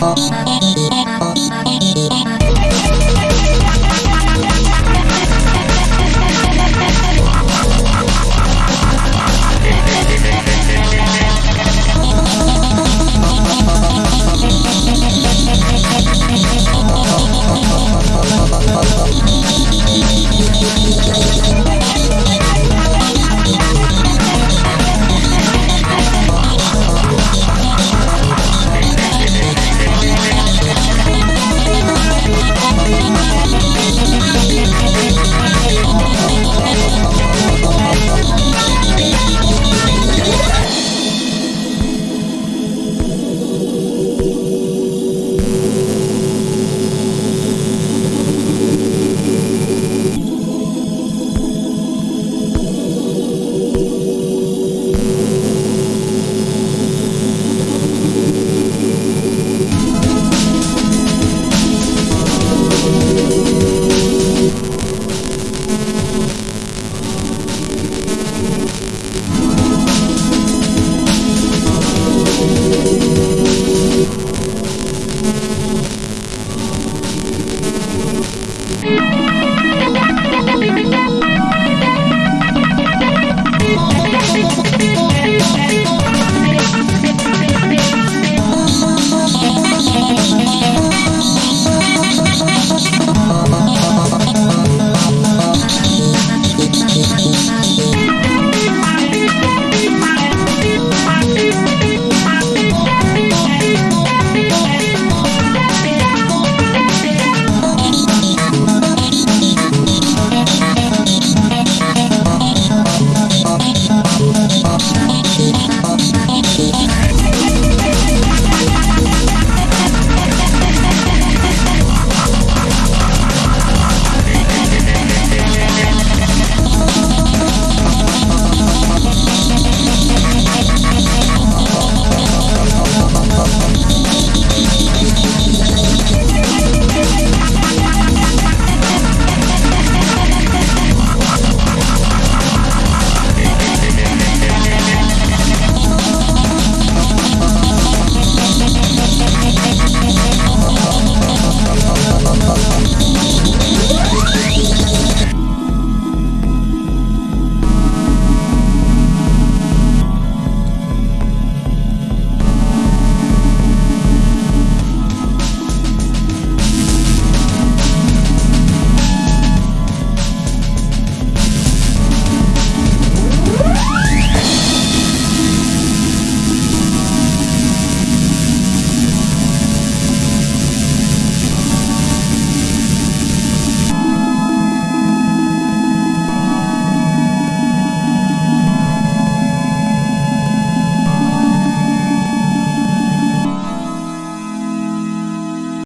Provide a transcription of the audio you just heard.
そして消えた